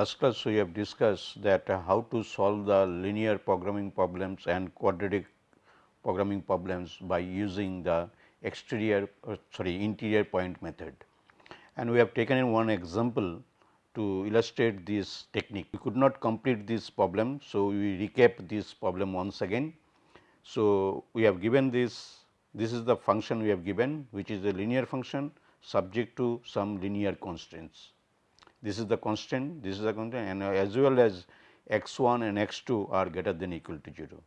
Last class we have discussed that how to solve the linear programming problems and quadratic programming problems by using the exterior uh, sorry interior point method. And we have taken in one example to illustrate this technique. We could not complete this problem. So, we recap this problem once again. So, we have given this this is the function we have given which is a linear function subject to some linear constraints. This is the constant, this is the constant and as well as x 1 and x 2 are greater than equal to 0.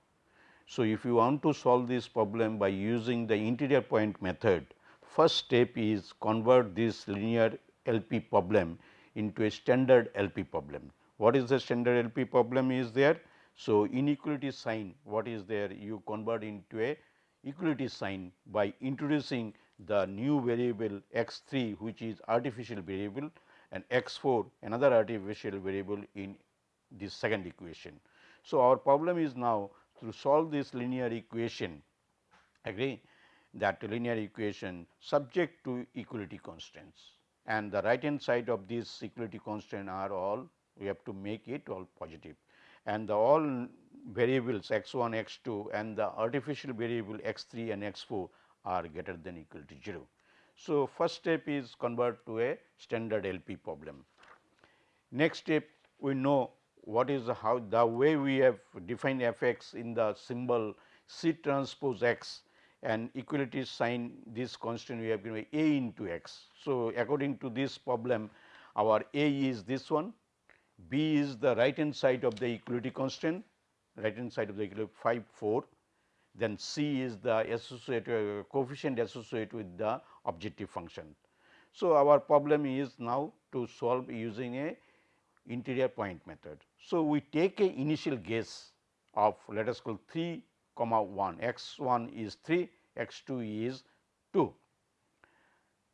So, if you want to solve this problem by using the interior point method, first step is convert this linear LP problem into a standard LP problem. What is the standard LP problem is there? So, inequality sign what is there you convert into a equality sign by introducing the new variable x 3 which is artificial variable and x 4 another artificial variable in this second equation. So, our problem is now to solve this linear equation agree that linear equation subject to equality constraints and the right hand side of this equality constant are all we have to make it all positive and the all variables x 1 x 2 and the artificial variable x 3 and x 4 are greater than equal to 0. So, first step is convert to a standard LP problem. Next step we know what is the how the way we have defined f x in the symbol C transpose x and equality sign this constant we have given a into x. So, according to this problem our a is this one, b is the right hand side of the equality constant right hand side of the equality 5 4 then c is the associated uh, coefficient associated with the objective function. So, our problem is now to solve using a interior point method. So, we take a initial guess of let us call 3 comma 1 x 1 is 3 x 2 is 2.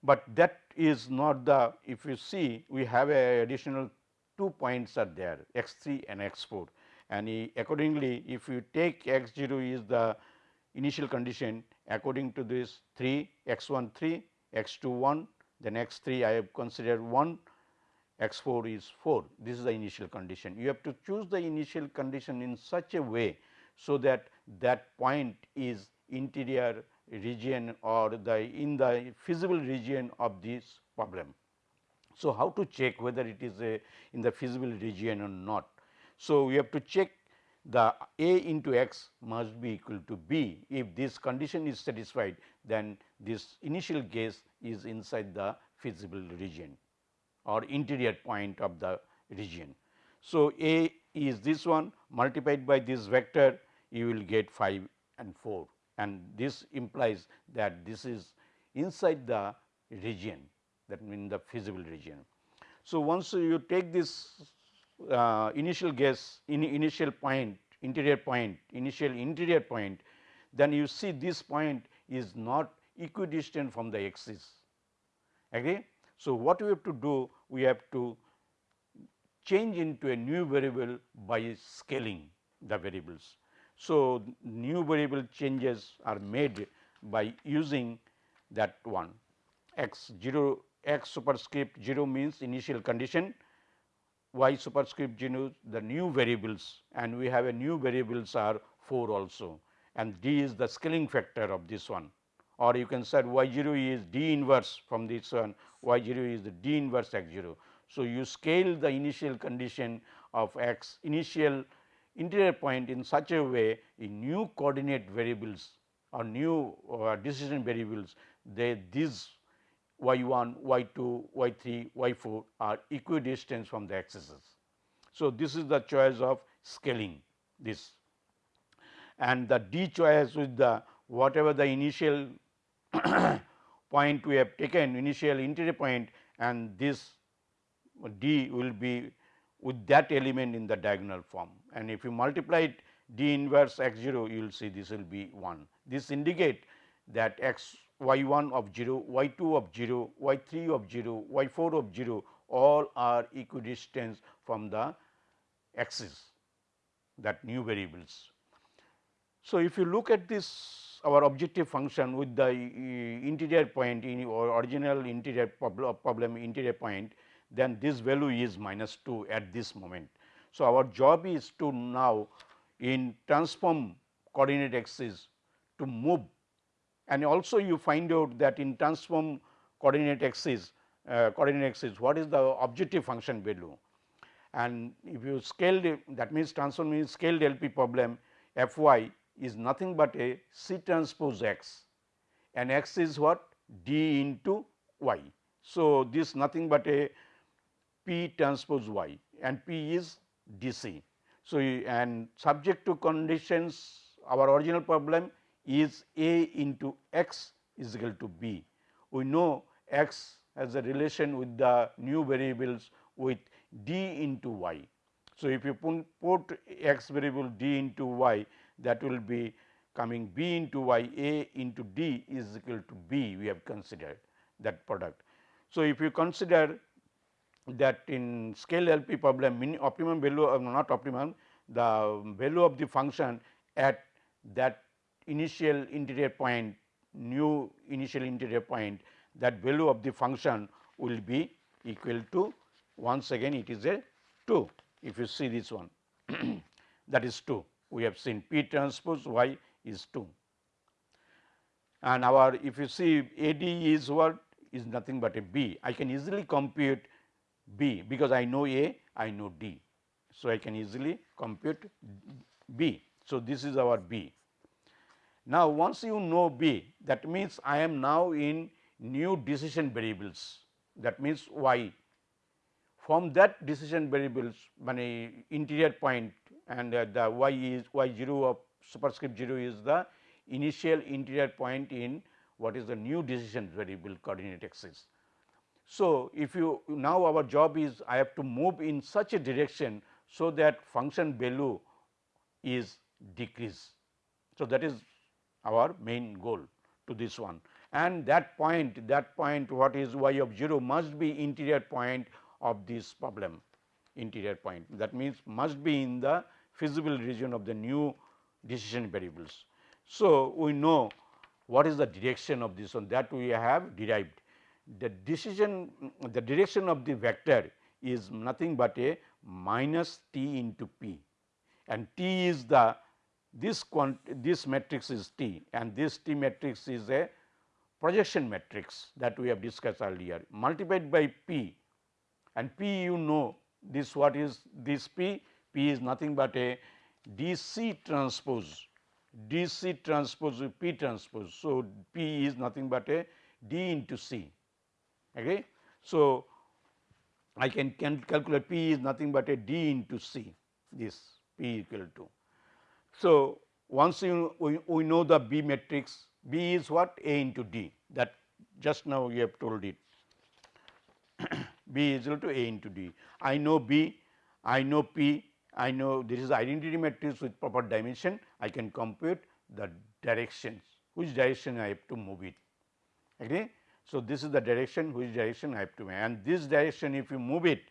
But that is not the if you see we have a additional two points are there x 3 and x 4 and accordingly if you take x 0 is the initial condition according to this 3 x 1 3 x 2 1 then x 3 I have considered 1 x 4 is 4 this is the initial condition. You have to choose the initial condition in such a way, so that that point is interior region or the in the feasible region of this problem. So, how to check whether it is a in the feasible region or not. So, we have to check the a into x must be equal to b. If this condition is satisfied, then this initial guess is inside the feasible region or interior point of the region. So, A is this one multiplied by this vector you will get 5 and 4 and this implies that this is inside the region that means the feasible region. So, once you take this uh, initial guess in initial point interior point initial interior point then you see this point is not equidistant from the axis agree so, what we have to do? We have to change into a new variable by scaling the variables. So, new variable changes are made by using that one x 0 x superscript 0 means initial condition y superscript 0 the new variables and we have a new variables are 4 also and d is the scaling factor of this one or you can say y 0 is d inverse from this one y 0 is the d inverse x 0. So, you scale the initial condition of x initial interior point in such a way in new coordinate variables or new uh, decision variables they these y 1, y 2, y 3, y 4 are equidistant from the axes. So, this is the choice of scaling this and the d choice with the whatever the initial point we have taken initial interior point and this d will be with that element in the diagonal form and if you multiply it d inverse x 0 you will see this will be 1. This indicate that x y 1 of 0, y 2 of 0, y 3 of 0, y 4 of 0 all are equidistant from the axis that new variables. So, if you look at this our objective function with the interior point in or original interior problem interior point then this value is minus 2 at this moment. So, our job is to now in transform coordinate axis to move and also you find out that in transform coordinate axis uh, coordinate axis what is the objective function value and if you scale that means transform means scaled LP problem f y is nothing but a C transpose x and x is what d into y. So, this nothing but a p transpose y and p is d c. So, and subject to conditions our original problem is a into x is equal to b. We know x has a relation with the new variables with d into y. So, if you put x variable d into y that will be coming b into y a into d is equal to b we have considered that product. So, if you consider that in scale LP problem min optimum value or not optimum the value of the function at that initial interior point new initial interior point that value of the function will be equal to once again it is a 2 if you see this one that is 2 we have seen p transpose y is 2 and our if you see AD is what is nothing but a B. I can easily compute B because I know A, I know D. So, I can easily compute B. So, this is our B. Now, once you know B that means I am now in new decision variables that means Y. From that decision variables money interior point and uh, the Y is Y 0 of superscript 0 is the initial interior point in what is the new decision variable coordinate axis. So, if you now our job is I have to move in such a direction, so that function value is decrease. So, that is our main goal to this one and that point that point what is y of 0 must be interior point of this problem interior point that means must be in the feasible region of the new decision variables. So, we know what is the direction of this one that we have derived. The decision the direction of the vector is nothing but a minus t into p and t is the this this matrix is t and this t matrix is a projection matrix that we have discussed earlier multiplied by p and p you know this what is this p p is nothing but a dc transpose dc transpose with p transpose. So, p is nothing but a d into c. Okay. So, I can, can calculate p is nothing but a d into c this p equal to. So, once you we, we know the B matrix B is what A into D that just now we have told it B is equal to A into D. I know B, I know P, I know this is identity matrix with proper dimension, I can compute the directions, which direction I have to move it. Okay. So, this is the direction which direction I have to move and this direction if you move it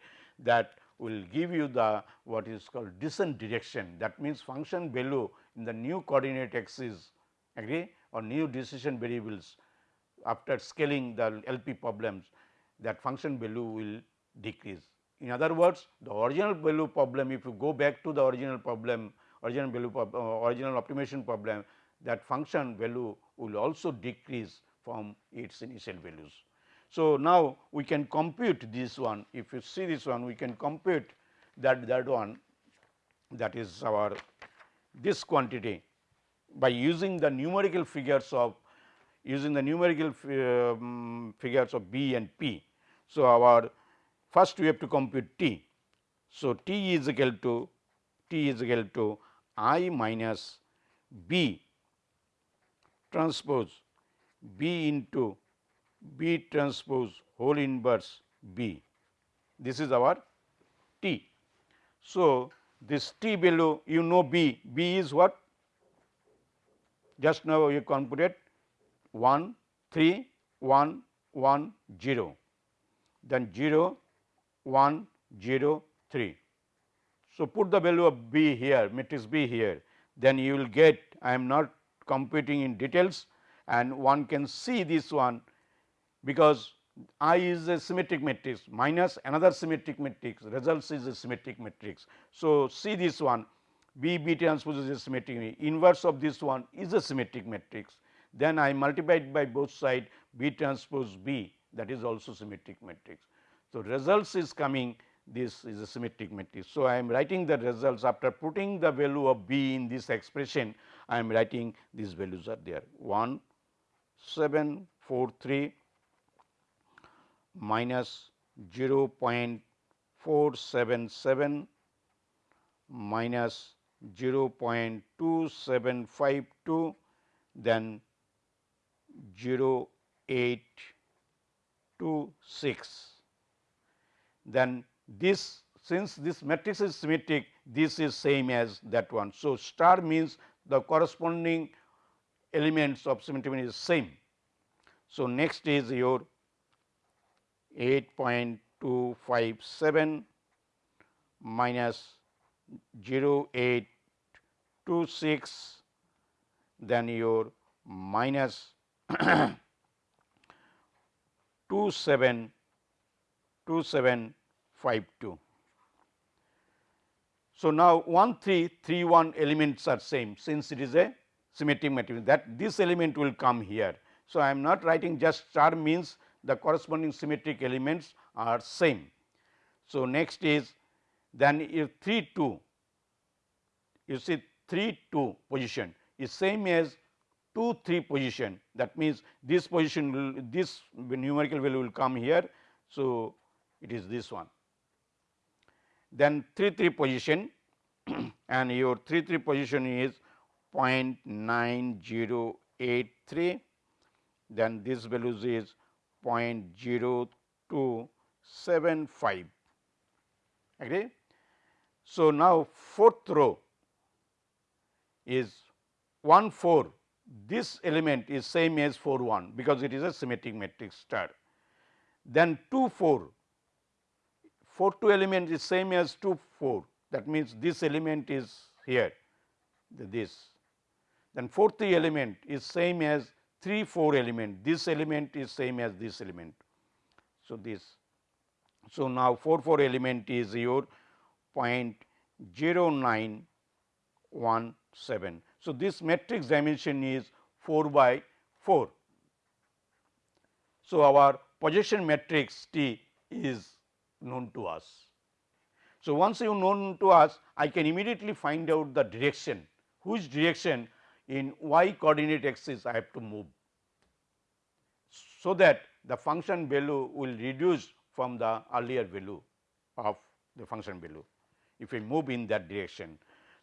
that will give you the what is called descent direction that means function value in the new coordinate axis agree or new decision variables after scaling the LP problems that function value will decrease. In other words, the original value problem if you go back to the original problem original value uh, original optimization problem that function value will also decrease from its initial values. So, now we can compute this one if you see this one we can compute that that one that is our this quantity by using the numerical figures of using the numerical um, figures of b and p. So, our first we have to compute t. So, t is equal to t is equal to i minus b transpose b into B transpose whole inverse B. This is our T. So, this T below you know B, B is what? Just now you computed 1, 3, 1, 1, 0, then 0, 1, 0, 3. So, put the value of B here, matrix B here, then you will get I am not computing in details and one can see this one because I is a symmetric matrix minus another symmetric matrix results is a symmetric matrix. So, see this one B B transpose is a symmetric inverse of this one is a symmetric matrix. Then I multiplied by both side B transpose B that is also symmetric matrix. So, results is coming this is a symmetric matrix. So, I am writing the results after putting the value of B in this expression I am writing these values are there 1 7 4 3 minus 0 0.477 minus 0 0.2752 then 0 0.826 then this since this matrix is symmetric this is same as that one. So, star means the corresponding elements of symmetry is same. So, next is your 8.257 minus 0.826 then your minus 27 2752. So, now 1 3 3 1 elements are same since it is a symmetric matrix that this element will come here. So, I am not writing just star means the corresponding symmetric elements are same. So, next is then if 3 2 you see 3 2 position is same as 2 3 position that means this position will this numerical value will come here. So, it is this one. Then 3 3 position and your 3 3 position is 0.9083 then this value is 0.0275 agree. So, now fourth row is 1 4 this element is same as 4 1 because it is a symmetric matrix star. Then 2 4 4 2 element is same as 2 4 that means this element is here this. Then 4 3 element is same as 3 4 element this element is same as this element. So, this so now 4 4 element is your 0.0917. So, this matrix dimension is 4 by 4. So, our projection matrix T is known to us. So, once you known to us I can immediately find out the direction which direction in y coordinate axis I have to move. So, that the function value will reduce from the earlier value of the function value if we move in that direction.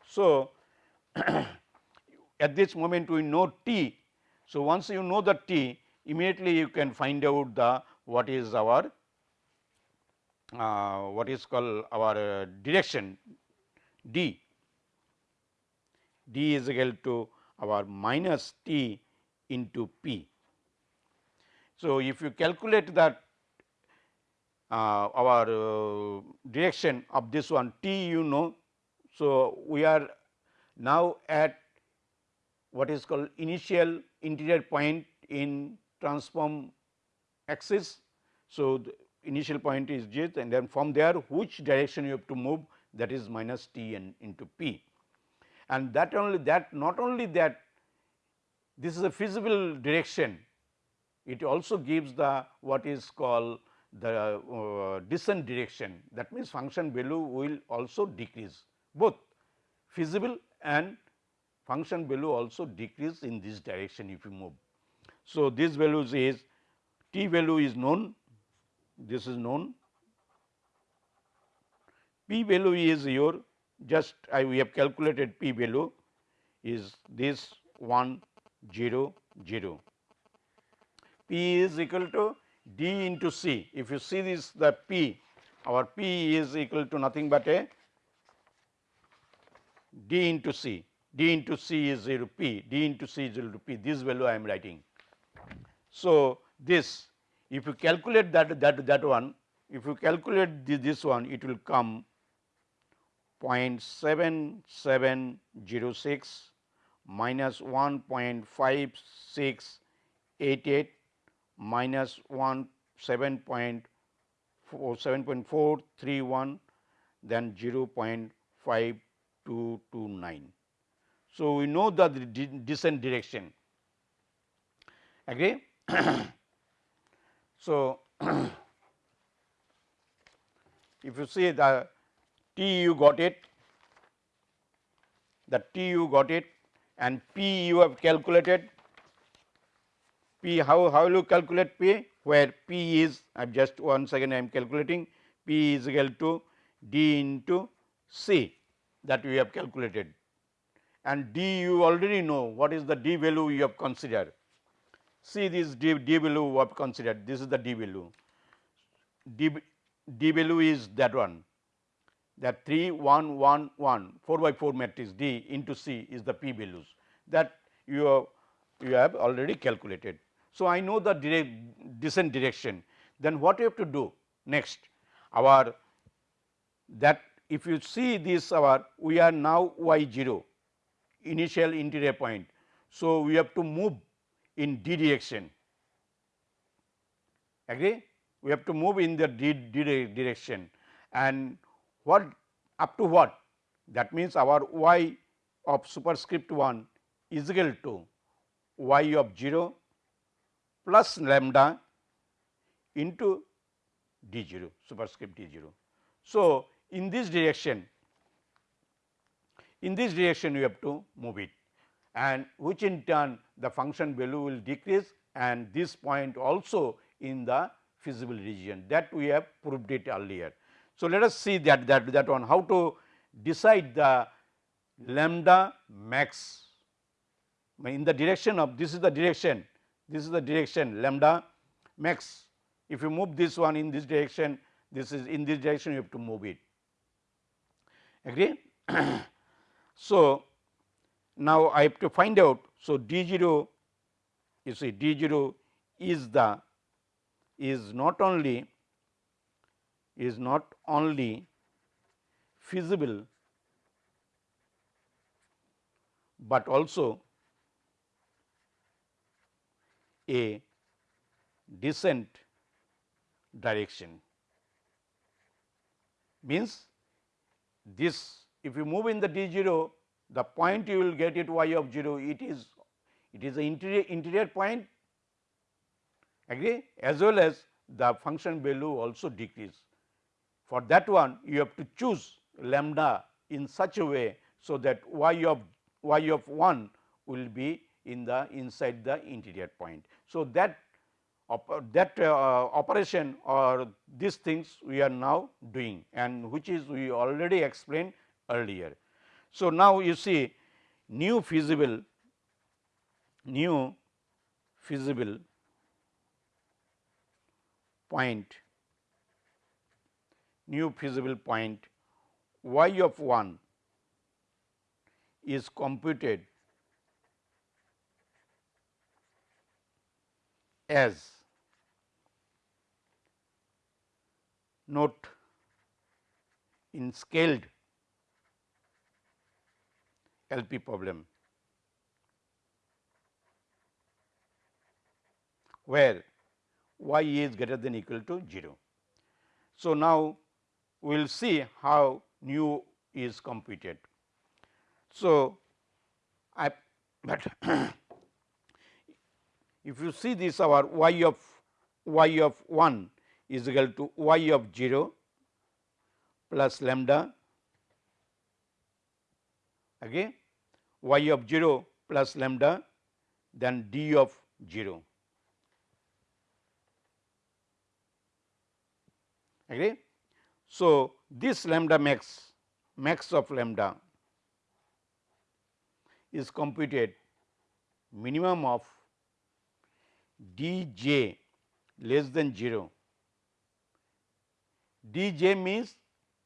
So, at this moment we know t. So, once you know the t immediately you can find out the what is our uh, what is called our uh, direction d. d is equal to our minus t into p. So, if you calculate that uh, our uh, direction of this one t you know. So, we are now at what is called initial interior point in transform axis. So, the initial point is j and then from there which direction you have to move that is minus t and into p. And that only that not only that this is a feasible direction, it also gives the what is called the uh, descent direction. That means function value will also decrease. Both feasible and function value also decrease in this direction if you move. So, this values is t value is known. This is known. P value is your just I we have calculated p value is this 1 0 0 p is equal to d into c. If you see this the p our p is equal to nothing but a d into c. D into c is 0 p. D into c is equal to p. This value I am writing. So, this if you calculate that that that one, if you calculate this, this one, it will come 0.7706 minus 1.5688 minus 1 7.431 then 0.5229. So, we know that the descent direction agree. so, if you see the T you got it, the T you got it and P you have calculated. P how, how will you calculate P? Where P is I am just once again I am calculating. P is equal to D into C that we have calculated. And D you already know what is the D value you have considered. See this D, D value we have considered. This is the D value. D, D value is that one that 3 1 1 1 4 by 4 matrix D into C is the P values that you have, you have already calculated. So, I know the direct descent direction. Then what you have to do next? Our that if you see this our we are now y 0 initial interior point. So, we have to move in d direction. Agree? We have to move in the d, d direction. And what up to what that means our y of superscript 1 is equal to y of 0 plus lambda into d 0 superscript d 0. So, in this direction in this direction we have to move it and which in turn the function value will decrease and this point also in the feasible region that we have proved it earlier. So, let us see that that that one how to decide the lambda max in the direction of this is the direction this is the direction lambda max if you move this one in this direction this is in this direction you have to move it agree. so, now I have to find out. So, d 0 you see d 0 is the is not only is not only feasible, but also a descent direction means this if you move in the d 0 the point you will get it y of 0 it is it is the interior interior point agree as well as the function value also decrease. For that one you have to choose lambda in such a way, so that y of y of 1 will be in the inside the interior point. So, that that uh, operation or these things we are now doing and which is we already explained earlier. So, now you see new feasible new feasible point new feasible point y of 1 is computed as note in scaled LP problem where y is greater than equal to 0. So, now we will see how nu is computed. So, I but if you see this our y of y of 1 is equal to y of 0 plus lambda again y of 0 plus lambda then d of 0 agree. So, this lambda max max of lambda is computed minimum of d j less than 0 d j means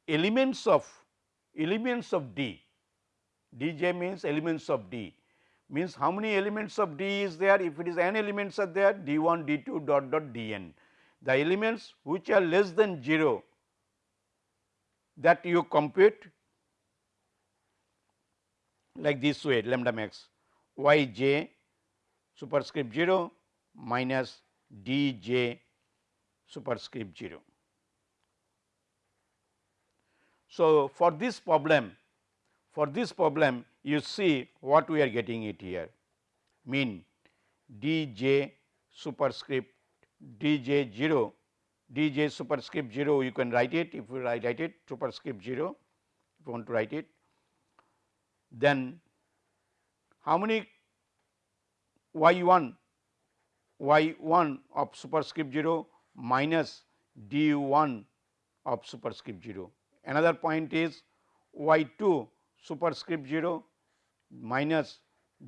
elements of elements of d, d j means elements of d. Means how many elements of d is there? If it is n elements are there d 1 d 2 dot dot d n. The elements which are less than 0 that you compute like this way lambda max y j superscript 0 minus d j superscript 0. So, for this problem for this problem you see what we are getting it here mean d j superscript d j 0 d j superscript 0 you can write it if you write, write it superscript 0 if you want to write it. Then how many y 1 y 1 of superscript 0 minus d 1 of superscript 0. Another point is y 2 superscript 0 minus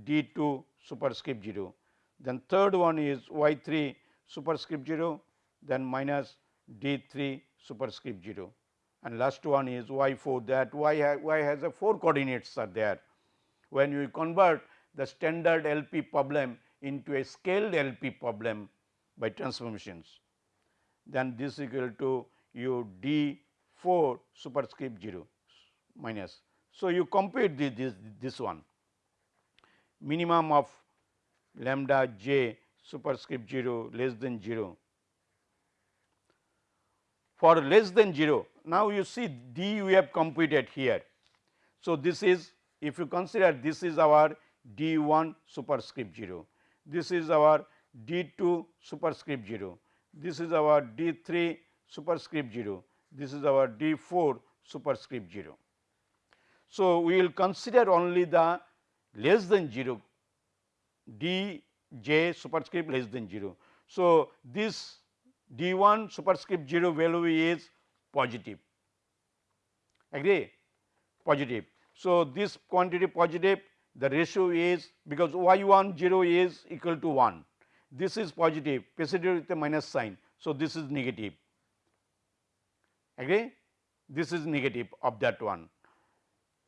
d 2 superscript 0. Then third one is y 3 superscript 0 then minus d 3 superscript 0 and last one is y 4 that y, ha y has a 4 coordinates are there. When you convert the standard LP problem into a scaled LP problem by transformations, then this is equal to u d 4 superscript 0 minus. So, you compute this, this, this one minimum of lambda j superscript 0 less than 0 for less than 0. Now, you see d we have computed here. So, this is if you consider this is our d 1 superscript 0, this is our d 2 superscript 0, this is our d 3 superscript 0, this is our d 4 superscript 0. So, we will consider only the less than 0 d j superscript less than 0. So, this d 1 superscript 0 value is positive. Agree? Positive. So, this quantity positive the ratio is because y 1 0 is equal to 1 this is positive preceded with a minus sign. So, this is negative. Agree? This is negative of that one.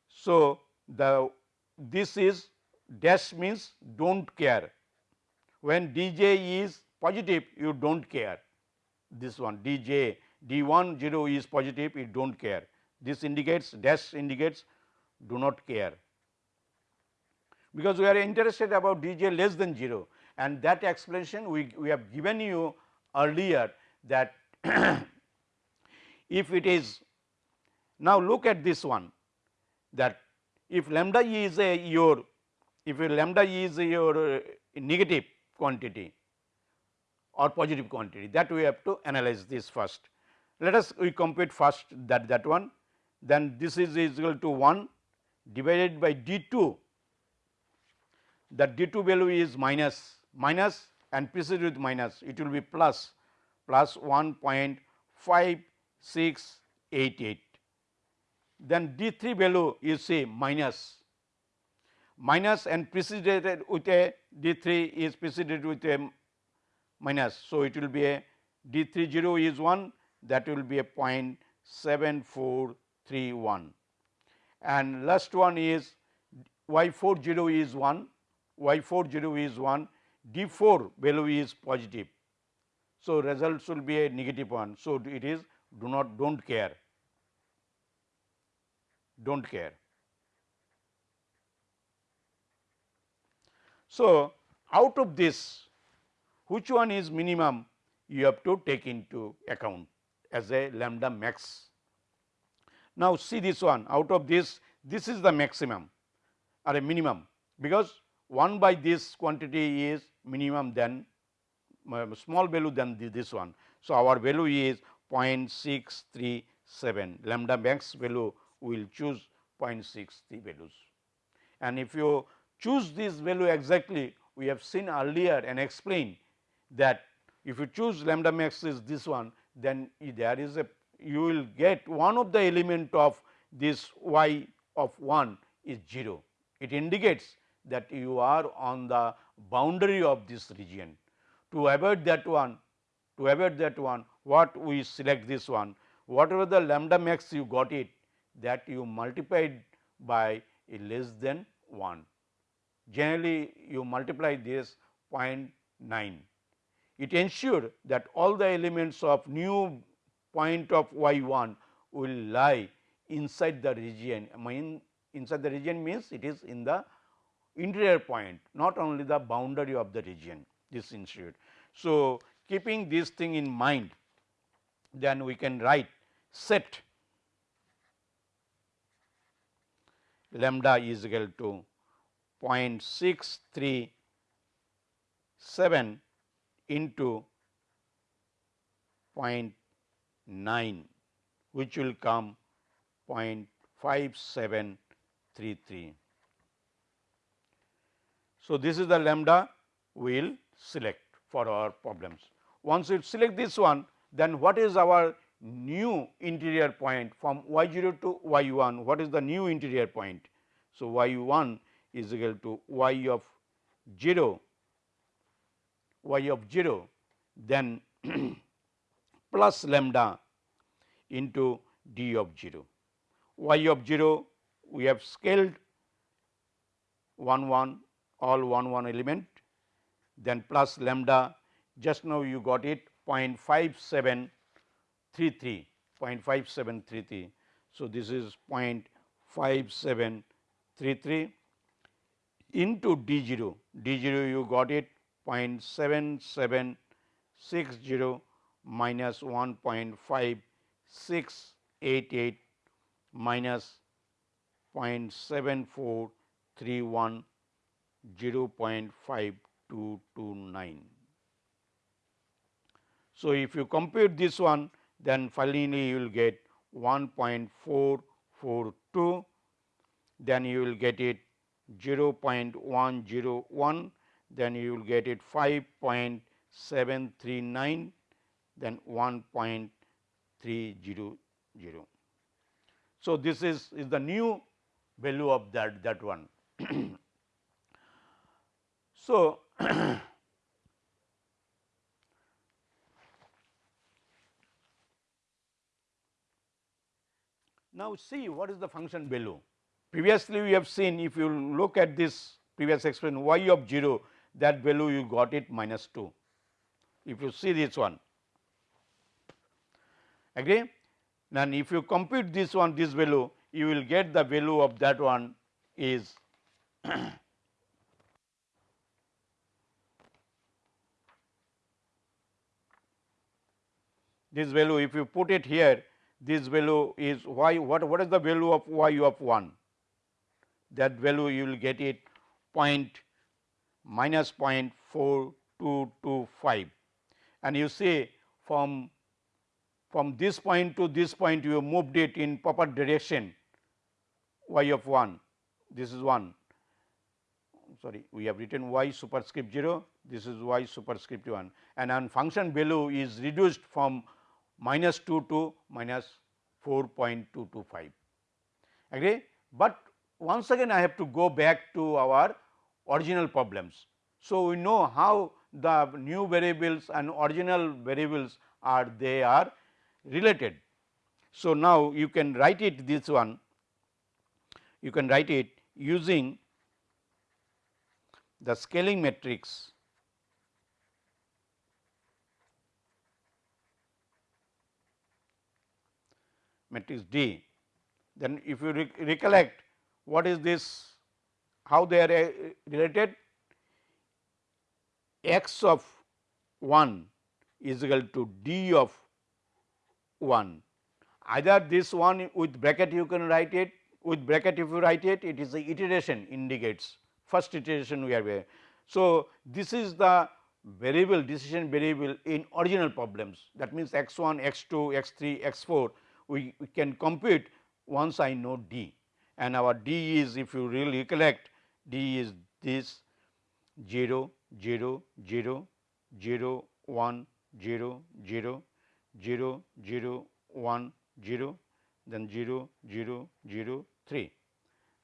So, the this is dash means do not care. When d j is positive you do not care this one d j d 1 0 is positive you do not care. This indicates dash indicates do not care. Because we are interested about d j less than 0 and that explanation we, we have given you earlier that if it is now look at this one that if lambda e is a your if your lambda e is your uh, negative quantity or positive quantity. That we have to analyze this first. Let us we compute first that that one. Then this is equal to 1 divided by d 2 that d 2 value is minus minus and preceded with minus. It will be plus plus 1.5688 then d 3 value is say minus minus and preceded with a d 3 is preceded with a minus. So, it will be a d 3 0 is 1 that will be a 0.7431 and last one is y 4 0 is 1 y 4 0 is 1 d 4 value is positive. So, results will be a negative one. So, it is do not do not care do not care. So, out of this which one is minimum you have to take into account as a lambda max. Now, see this one out of this this is the maximum or a minimum because 1 by this quantity is minimum than uh, small value than this one. So, our value is 0.637 lambda max value we will choose 0.63 values and if you choose this value exactly we have seen earlier and explained that if you choose lambda max is this one then there is a you will get one of the element of this y of 1 is 0. It indicates that you are on the boundary of this region. To avoid that one, to avoid that one what we select this one, whatever the lambda max you got it that you multiplied by a less than 1 generally you multiply this 0.9. It ensured that all the elements of new point of y 1 will lie inside the region I mean inside the region means it is in the interior point not only the boundary of the region this ensured. So, keeping this thing in mind then we can write set lambda is equal to 0.637 into 0.9 which will come 0.5733. So, this is the lambda we will select for our problems. Once we select this one, then what is our new interior point from y 0 to y 1, what is the new interior point? So, y 1 is equal to y of 0, y of 0, then plus lambda into d of 0. y of 0 we have scaled 1 1 all 1 1 element then plus lambda just now you got it 0.5733 0.5733. So, this is 0.5733 into d 0 d 0 you got it 0.7760 minus 1.5688 minus 0.7431 0.5229. So, if you compute this one then finally you will get 1.442 then you will get it 0.101 then you will get it 5.739 then 1.300. So, this is, is the new value of that, that one. so, now see what is the function value. Previously, we have seen if you look at this previous expression y of 0 that value you got it minus 2. If you see this one agree then if you compute this one this value you will get the value of that one is this value if you put it here this value is y what what is the value of y of 1 that value you will get it point minus 0.4225 and you see from from this point to this point you moved it in proper direction. Y of 1 this is 1 sorry we have written y superscript 0 this is y superscript 1 and on function value is reduced from minus 2 to minus 4.225 agree? But once again I have to go back to our original problems. So, we know how the new variables and original variables are they are related. So, now you can write it this one, you can write it using the scaling matrix matrix D. Then if you re recollect what is this, how they are uh, related x of 1 is equal to d of 1. Either this one with bracket you can write it, with bracket if you write it, it is the iteration indicates first iteration we are there. So, this is the variable decision variable in original problems that means x 1, x 2, x 3, x 4 we, we can compute once I know d and our d is if you really recollect d is this 0, 0, 0, 0, 1, 0, 0, 0 0 1 0 then 0 0 0 3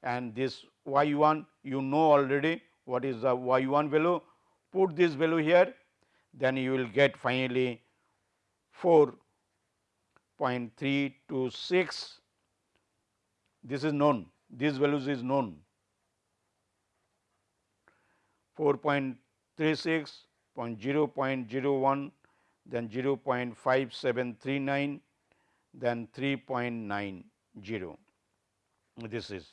and this y 1 you know already what is the y 1 value. Put this value here then you will get finally 4.326 this is known. This values is known 4.36 0.01 then 0.5739, then 3.90 this is.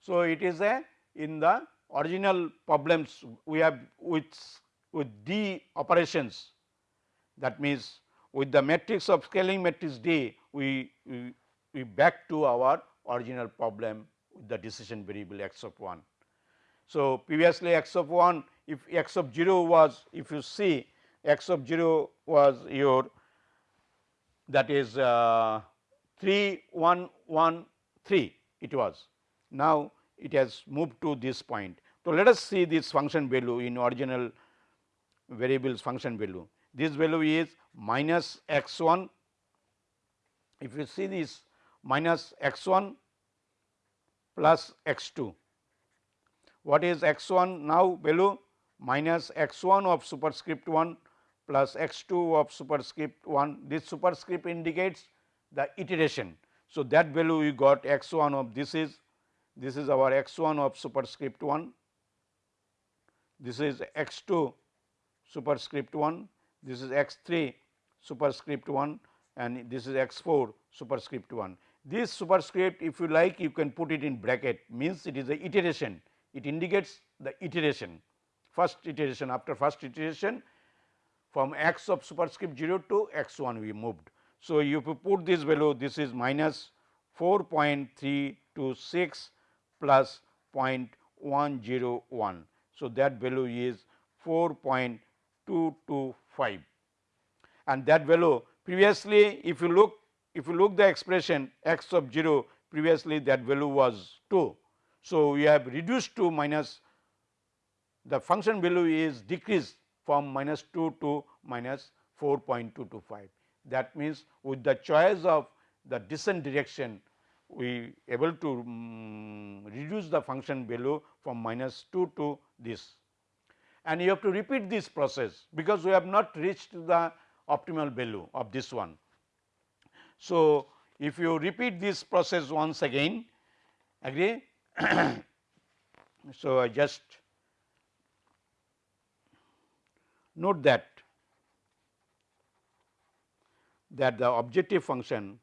So, it is a in the original problems we have with with d operations that means with the matrix of scaling matrix D, we, we, we back to our original problem with the decision variable x of 1. So, previously x of 1 if x of 0 was if you see x of 0 was your that is uh, 3 1 1 3 it was. Now, it has moved to this point. So, let us see this function value in original variables function value. This value is minus x 1 if you see this minus x 1 plus x 2. What is x 1 now value minus x 1 of superscript 1 plus x 2 of superscript 1 this superscript indicates the iteration. So, that value we got x 1 of this is. This is our x 1 of superscript 1 this is x 2 superscript 1 this is x 3 superscript 1 and this is x 4 superscript 1. This superscript if you like you can put it in bracket. Means it is a iteration it indicates the iteration first iteration after first iteration from x of superscript 0 to x 1 we moved. So, if you put this value this is minus 4.326 plus 0.101. So, that value is 4.225 and that value previously if you look if you look the expression x of 0 previously that value was 2. So, we have reduced to minus the function value is decreased from minus 2 to minus 4.225. That means, with the choice of the descent direction we able to um, reduce the function value from minus 2 to this and you have to repeat this process because we have not reached the optimal value of this one. So, if you repeat this process once again agree. so, I just note that that the objective function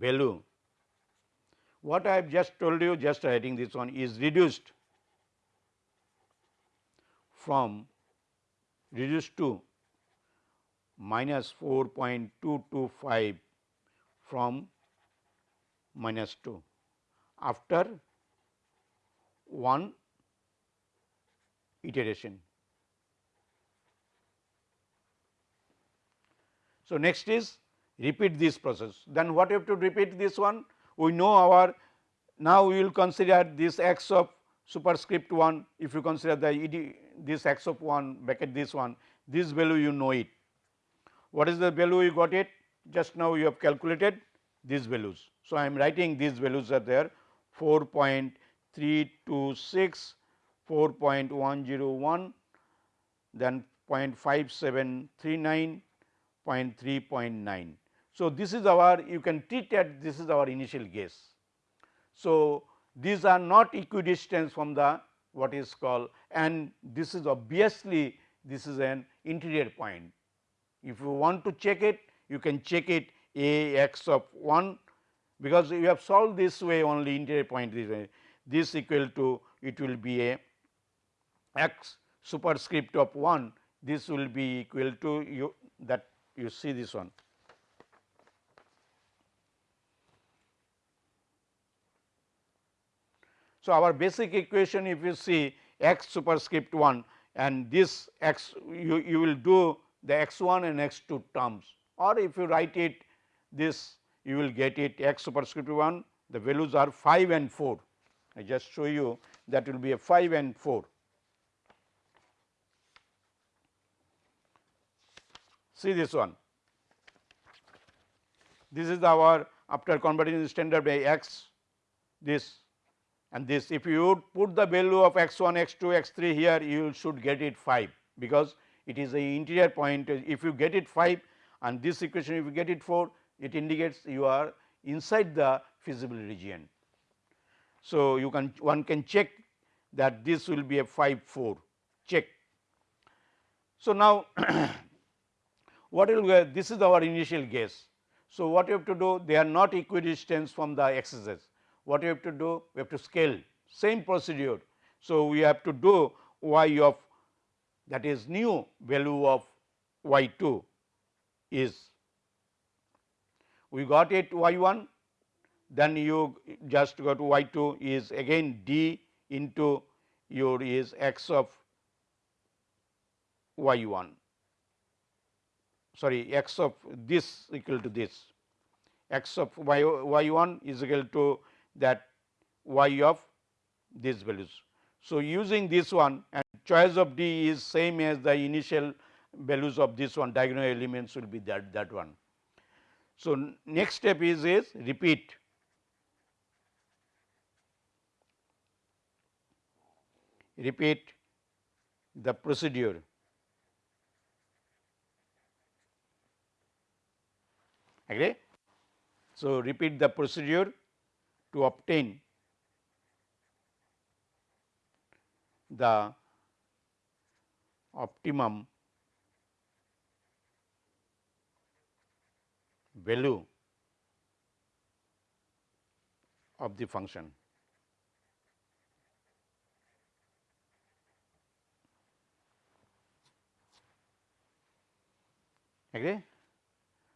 value what I have just told you just writing this one is reduced from reduced to minus 4.225 from minus 2 after one iteration. So, next is repeat this process then what you have to repeat this one we know our now we will consider this x of superscript 1 if you consider the this x of 1 bracket this one this value you know it. What is the value you got it just now you have calculated these values. So, I am writing these values are there 4.326, 4.101, then 0.5739, 0.3.9. So, this is our you can treat at this is our initial guess. So, these are not equidistant from the what is called and this is obviously this is an interior point. If you want to check it you can check it a x of 1 because you have solved this way only interior point this way this equal to it will be a x superscript of 1 this will be equal to you that you see this one. So, our basic equation if you see x superscript 1 and this x you, you will do the x 1 and x 2 terms or if you write it this you will get it x superscript 1 the values are 5 and 4. I just show you that will be a 5 and 4. See this one. This is our after converting standard by x this and this if you put the value of x 1 x 2 x 3 here you should get it 5 because it is a interior point if you get it 5 and this equation if you get it 4 it indicates you are inside the feasible region. So, you can one can check that this will be a 5 4 check. So, now what will be this is our initial guess. So, what you have to do they are not equidistant from the x's what you have to do? We have to scale same procedure. So, we have to do y of that is new value of y 2 is we got it y 1 then you just go to y 2 is again d into your is x of y 1 sorry x of this equal to this x of y, y 1 is equal to that y of these values. So, using this one choice of d is same as the initial values of this one diagonal elements will be that that one. So, next step is is repeat repeat the procedure agree. So, repeat the procedure to obtain the optimum value of the function. Agree?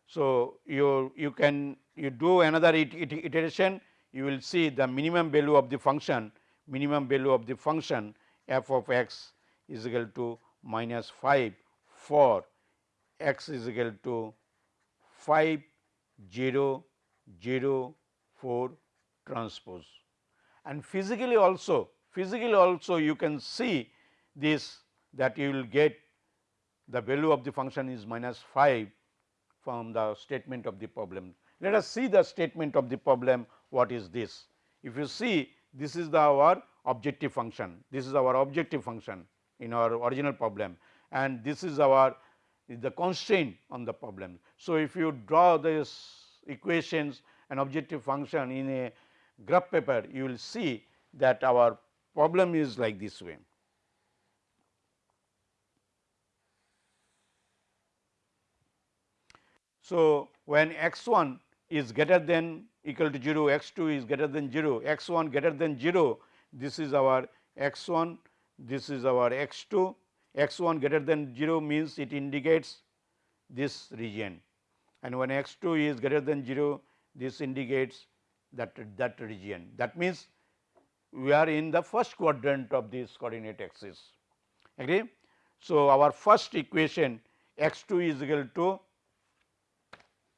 So, you you can you do another iteration you will see the minimum value of the function minimum value of the function f of x is equal to minus 5 for x is equal to 5 0 0 4 transpose. And physically also physically also you can see this that you will get the value of the function is minus 5 from the statement of the problem. Let us see the statement of the problem what is this. If you see this is the our objective function, this is our objective function in our original problem and this is our is the constraint on the problem. So, if you draw this equations and objective function in a graph paper, you will see that our problem is like this way. So, when x 1 is greater than equal to 0, x 2 is greater than 0, x 1 greater than 0, this is our x 1, this is our x 2 x 1 greater than 0 means it indicates this region and when x 2 is greater than 0 this indicates that that region. That means, we are in the first quadrant of this coordinate axis. Agree? So, our first equation x 2 is equal to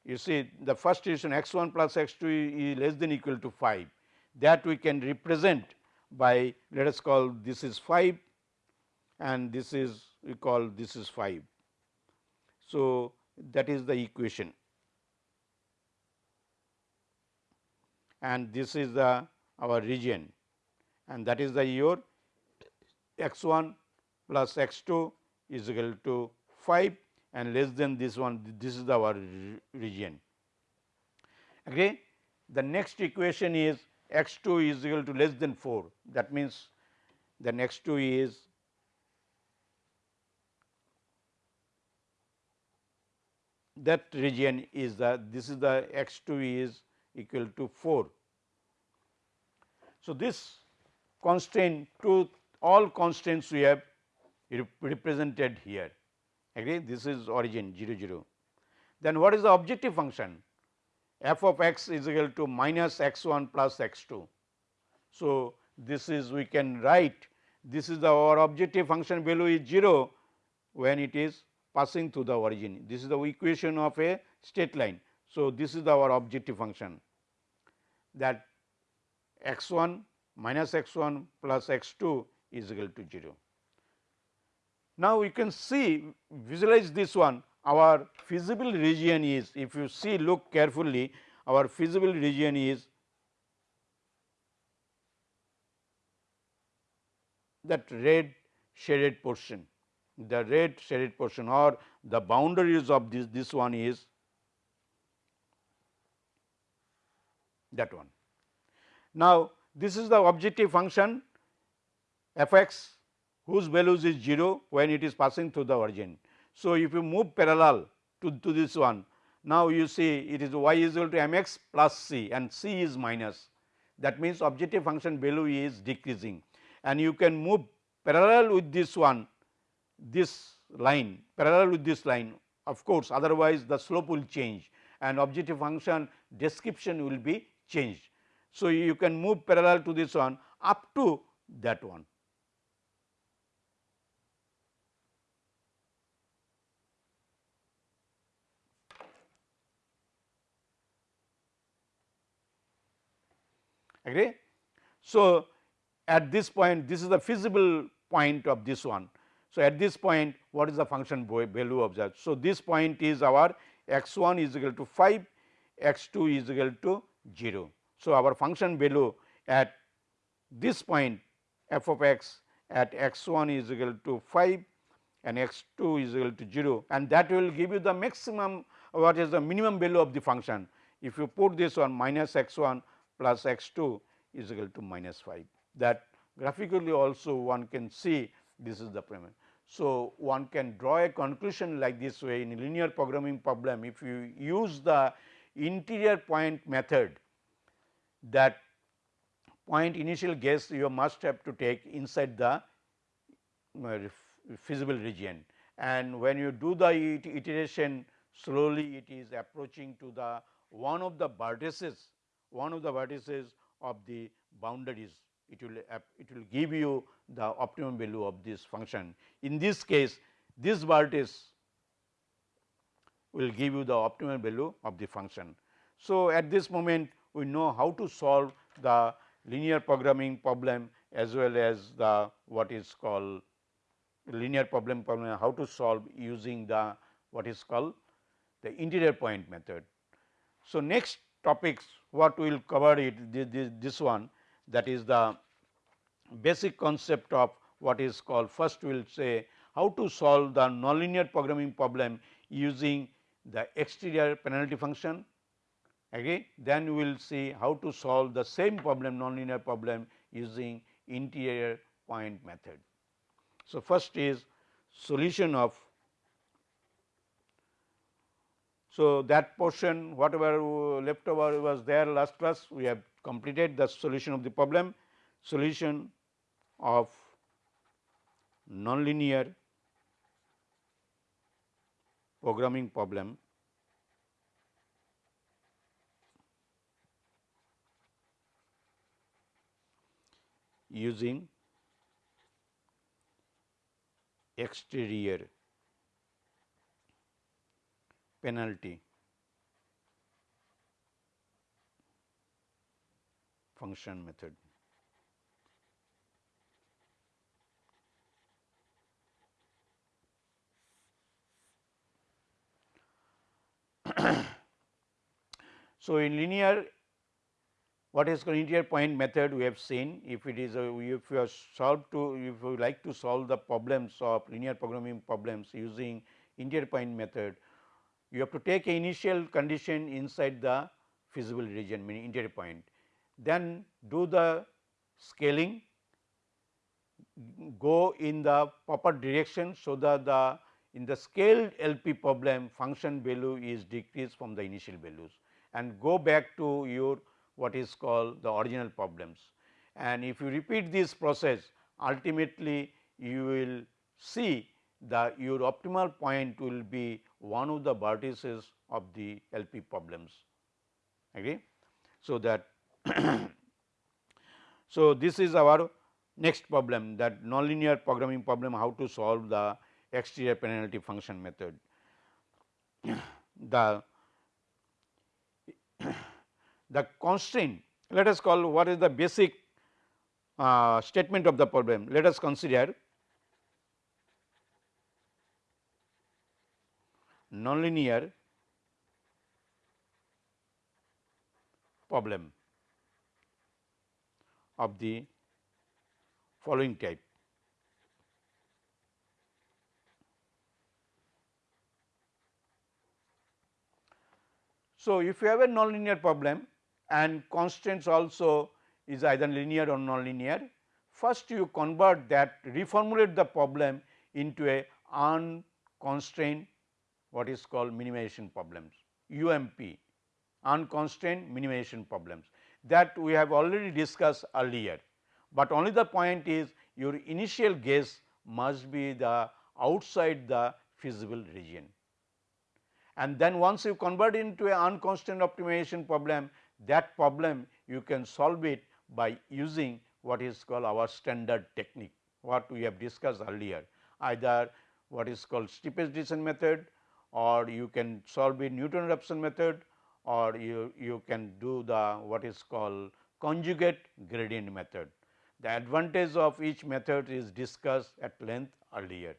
you see the first equation x 1 plus x 2 is less than equal to 5 that we can represent by let us call this is 5 and this is we call this is 5. So, that is the equation and this is the our region and that is the your x 1 plus x 2 is equal to 5 and less than this one this is our region. Agree? The next equation is x 2 is equal to less than 4 that means the next 2 is that region is the this is the x 2 is equal to 4. So, this constraint to all constraints we have represented here agree this is origin 0 0. Then what is the objective function f of x is equal to minus x 1 plus x 2. So, this is we can write this is the our objective function value is 0 when it is passing through the origin. This is the equation of a straight line. So, this is our objective function that x 1 minus x 1 plus x 2 is equal to 0. Now, we can see visualize this one our feasible region is if you see look carefully our feasible region is that red shaded portion the red shaded portion or the boundaries of this this one is that one. Now, this is the objective function f x whose values is 0 when it is passing through the origin. So, if you move parallel to, to this one now you see it is y is equal to m x plus c and c is minus that means objective function value is decreasing and you can move parallel with this one this line parallel with this line of course, otherwise the slope will change and objective function description will be changed. So, you can move parallel to this one up to that one. Agree? So, at this point this is the feasible point of this one. So, at this point what is the function value of that? So, this point is our x 1 is equal to 5, x 2 is equal to 0. So, our function value at this point f of x at x 1 is equal to 5 and x 2 is equal to 0 and that will give you the maximum what is the minimum value of the function. If you put this one minus x 1 plus x 2 is equal to minus 5 that graphically also one can see this is the premise. So, one can draw a conclusion like this way in linear programming problem. If you use the interior point method that point initial guess you must have to take inside the uh, feasible region. And when you do the iteration slowly it is approaching to the one of the vertices one of the vertices of the boundaries it will it will give you the optimum value of this function. In this case this vertex will give you the optimum value of the function. So, at this moment we know how to solve the linear programming problem as well as the what is called linear problem problem how to solve using the what is called the interior point method. So, next topics what we will cover it this, this, this one that is the basic concept of what is called first we will say how to solve the nonlinear programming problem using the exterior penalty function agree then we will see how to solve the same problem nonlinear problem using interior point method. So, first is solution of so that portion whatever left over was there last class we have completed the solution of the problem. Solution of nonlinear programming problem. Using exterior penalty function method. so, in linear what is called point method we have seen if it is a if you are solved to if you like to solve the problems of linear programming problems using interior point method you have to take a initial condition inside the feasible region meaning interior point then do the scaling go in the proper direction so that the in the scaled LP problem function value is decreased from the initial values and go back to your what is called the original problems. And if you repeat this process ultimately you will see the your optimal point will be one of the vertices of the LP problems. Okay. So, that so this is our next problem that nonlinear programming problem how to solve the exterior penalty function method. The the constraint let us call what is the basic uh, statement of the problem. Let us consider nonlinear problem of the following type. So, if you have a nonlinear problem and constraints also is either linear or nonlinear, first you convert that reformulate the problem into a unconstrained what is called minimization problems UMP unconstrained minimization problems that we have already discussed earlier. but only the point is your initial guess must be the outside the feasible region. And then once you convert into an unconstant optimization problem, that problem you can solve it by using what is called our standard technique, what we have discussed earlier, either what is called steepest descent method or you can solve it Newton-Raphson method or you, you can do the what is called conjugate gradient method. The advantage of each method is discussed at length earlier.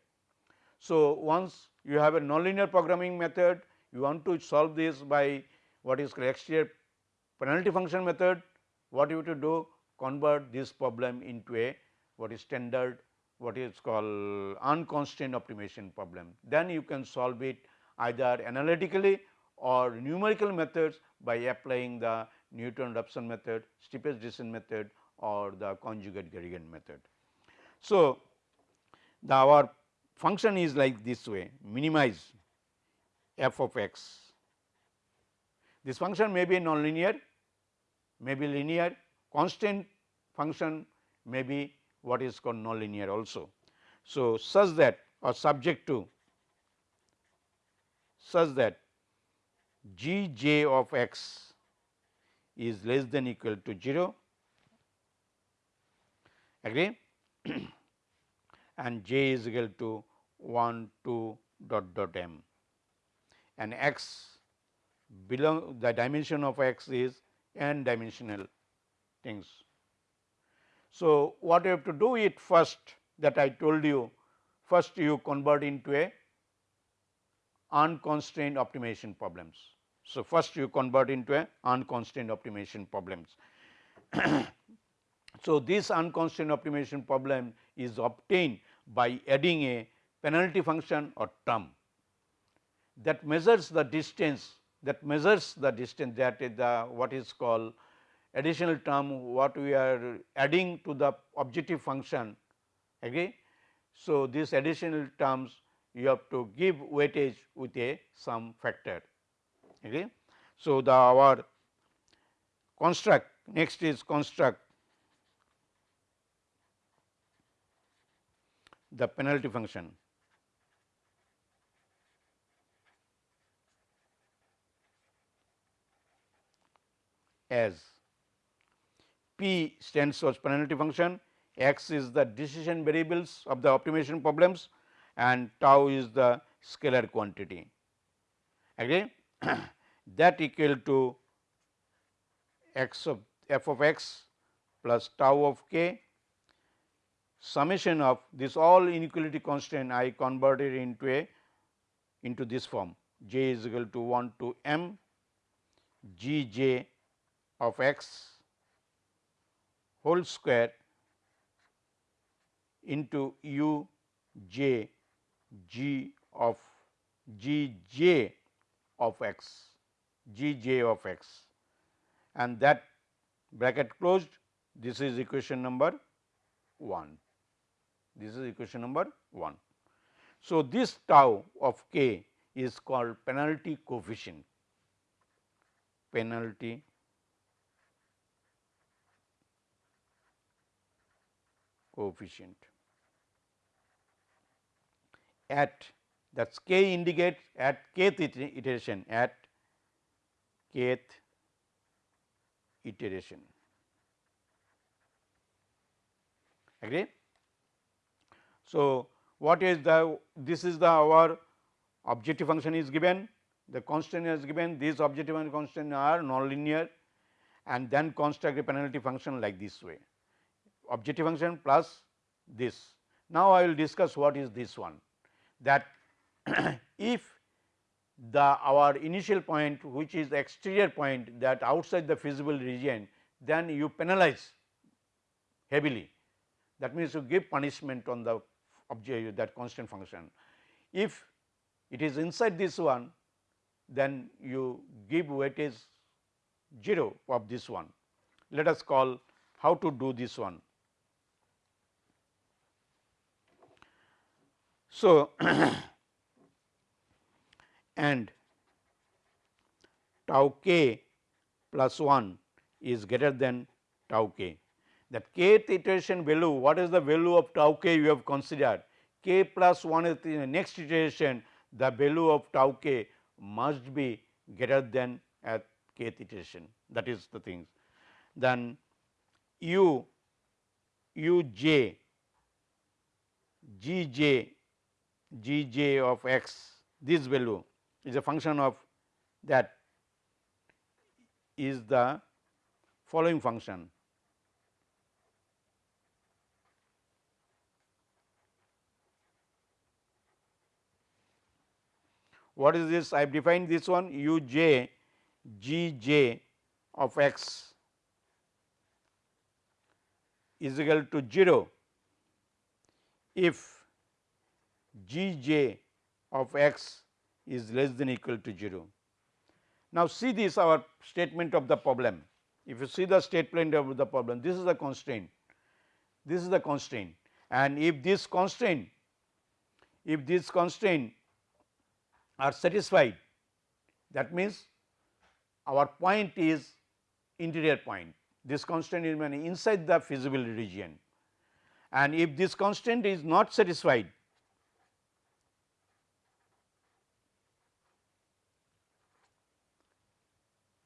So, once you have a nonlinear programming method, you want to solve this by what is called exterior penalty function method, what you have to do convert this problem into a what is standard what is called unconstrained optimization problem. Then you can solve it either analytically or numerical methods by applying the Newton-Raphson method, steepest descent method or the conjugate gradient method. So, the our function is like this way minimize f of x. This function may be nonlinear, may be linear, constant function may be what is called nonlinear also. So, such that or subject to such that g j of x is less than equal to 0 agree? And j is equal to 1 2 dot dot m. And x belong the dimension of x is n dimensional things. So, what you have to do it first that I told you first you convert into a unconstrained optimization problems. So, first you convert into a unconstrained optimization problems. So, this unconstrained optimization problem is obtained by adding a penalty function or term that measures the distance that measures the distance that is the what is called additional term what we are adding to the objective function agree. So, these additional terms you have to give weightage with a some factor agree. So, the our construct next is construct the penalty function as P stands for penalty function, x is the decision variables of the optimization problems and tau is the scalar quantity. Agree? that equal to x of f of x plus tau of k summation of this all inequality constant I converted into a into this form j is equal to 1 to m g j of x whole square into u j g of g j of x g j of x and that bracket closed this is equation number 1. This is equation number 1. So, this tau of k is called penalty coefficient, penalty coefficient at that k indicates at kth iteration at kth iteration. Agree? So, what is the this is the our objective function is given the constant is given these objective and constant are nonlinear and then construct a penalty function like this way. Objective function plus this. Now, I will discuss what is this one that if the our initial point which is exterior point that outside the feasible region then you penalize heavily that means you give punishment on the object that constant function. If it is inside this one then you give weightage 0 of this one. Let us call how to do this one. So, and tau k plus 1 is greater than tau k. that kth iteration value what is the value of tau k you have considered k plus 1 is the next iteration the value of tau k must be greater than at kth iteration that is the thing. Then u u j g j g j of x this value is a function of that is the following function What is this? I have defined this one u j g j of x is equal to 0 if g j of x is less than equal to 0. Now, see this our statement of the problem. If you see the statement of the problem, this is the constraint, this is the constraint and if this constraint, if this constraint are satisfied that means our point is interior point this constraint is inside the feasible region and if this constraint is not satisfied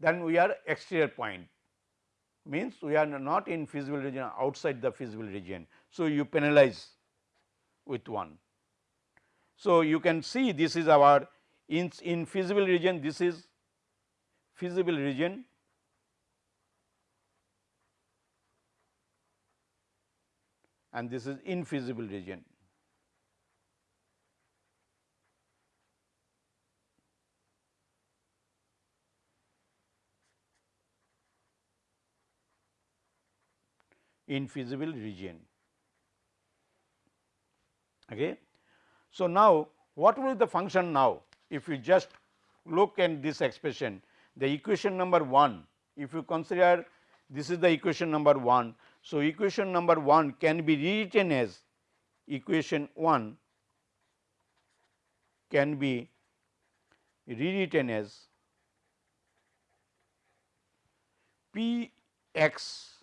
then we are exterior point means we are not in feasible region outside the feasible region. So, you penalize with 1. So, you can see this is our in, in feasible region this is feasible region and this is infeasible region. Infeasible region. Okay. So, now what will the function now? if you just look at this expression the equation number 1 if you consider this is the equation number 1. So, equation number 1 can be rewritten as equation 1 can be rewritten as p x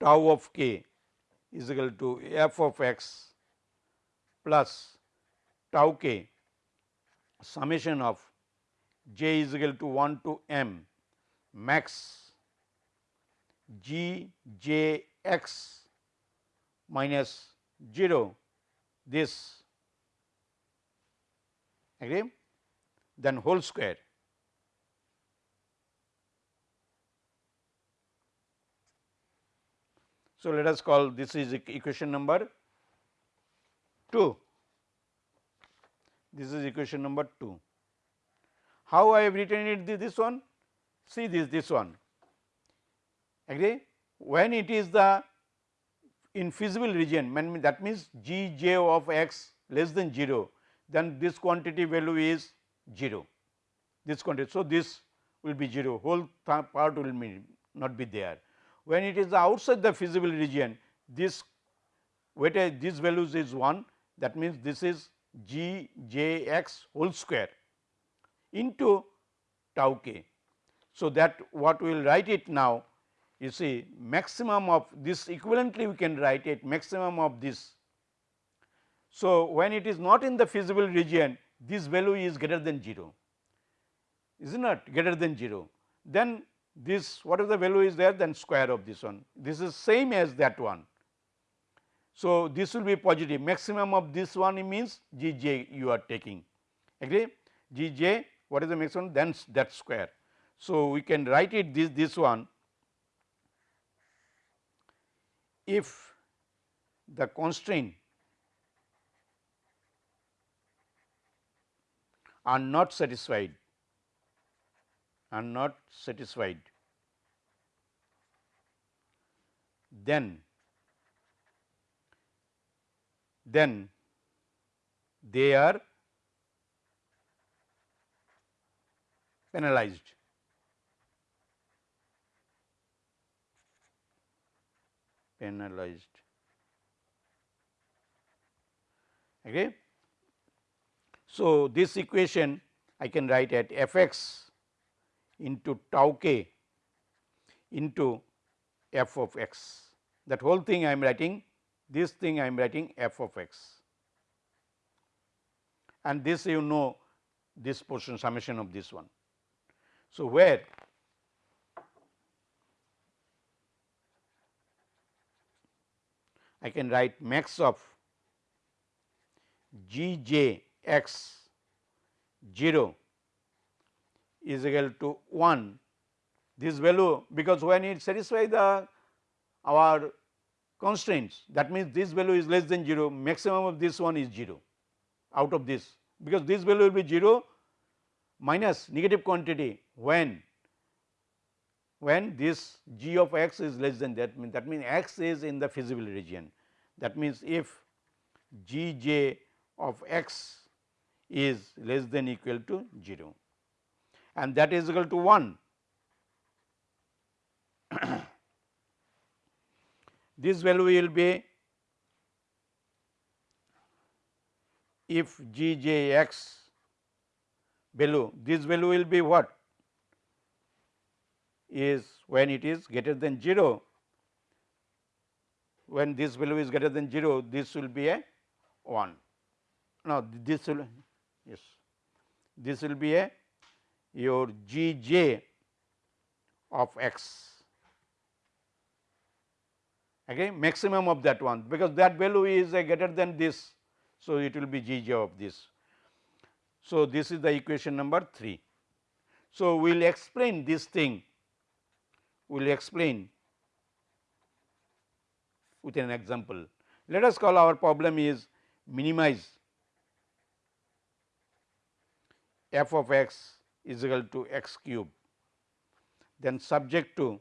tau of k is equal to f of x plus tau k. Summation of j is equal to 1 to m max g j x minus 0 this agree? Then whole square. So, let us call this is equation number 2 this is equation number 2. How I have written it this one? See this this one agree when it is the infeasible region that means g j of x less than 0 then this quantity value is 0 this quantity. So, this will be 0 whole part will be not be there. When it is outside the feasible region this weightage this values is 1 that means this is g j x whole square into tau k. So, that what we will write it now you see maximum of this equivalently we can write it maximum of this. So, when it is not in the feasible region this value is greater than 0 is not greater than 0 then this whatever the value is there then square of this one. This is same as that one. So, this will be positive. Maximum of this one means G j you are taking. Agree? G j what is the maximum? Then that square. So, we can write it this this one. If the constraint are not satisfied are not satisfied. Then then they are penalized. penalized. Okay? So this equation i can write at f x into tau k into f of x that whole thing I am writing this thing I am writing f of x and this you know this portion summation of this one. So, where I can write max of g j x 0 is equal to 1 this value because when it satisfy the our constraints that means this value is less than 0 maximum of this one is 0 out of this. Because this value will be 0 minus negative quantity when when this g of x is less than that means that means x is in the feasible region. That means if g j of x is less than equal to 0 and that is equal to 1. this value will be if g j x value this value will be what? Is when it is greater than 0 when this value is greater than 0 this will be a 1 now this will yes. This will be a your g j of x again maximum of that one because that value is greater than this. So, it will be g j of this. So, this is the equation number 3. So, we will explain this thing we will explain with an example. Let us call our problem is minimize f of x is equal to x cube then subject to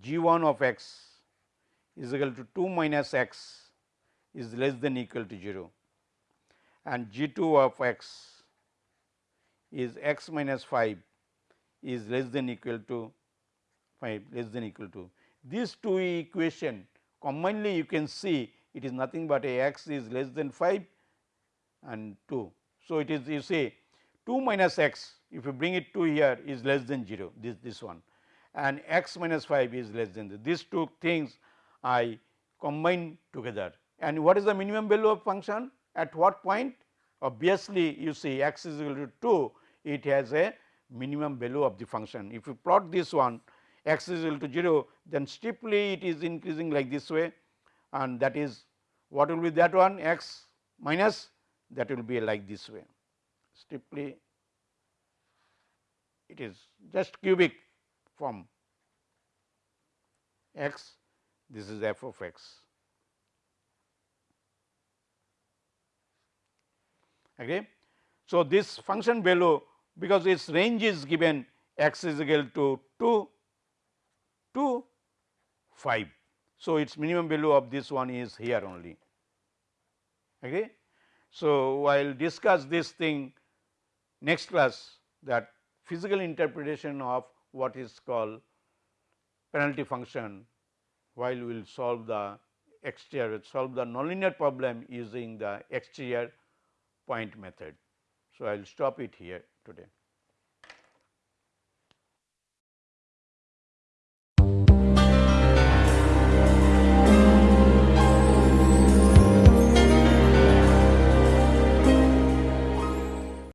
g 1 of x is equal to 2 minus x is less than equal to 0 and g 2 of x is x minus 5 is less than equal to 5 less than equal to. These two equation commonly you can see it is nothing but a x is less than 5 and 2. So, it is you say 2 minus x if you bring it to here is less than 0 this this one and x minus 5 is less than this. These two things I combine together and what is the minimum value of function at what point obviously you see x is equal to 2 it has a minimum value of the function. If you plot this one x is equal to 0 then steeply it is increasing like this way and that is what will be that one x minus that will be like this way steeply it is just cubic form x this is f of x. Okay. So, this function value because its range is given x is equal to 2 to 5. So, its minimum value of this one is here only. Okay. So, I will discuss this thing next class that physical interpretation of what is called penalty function while we will solve the exterior solve the nonlinear problem using the exterior point method. So, I will stop it here today.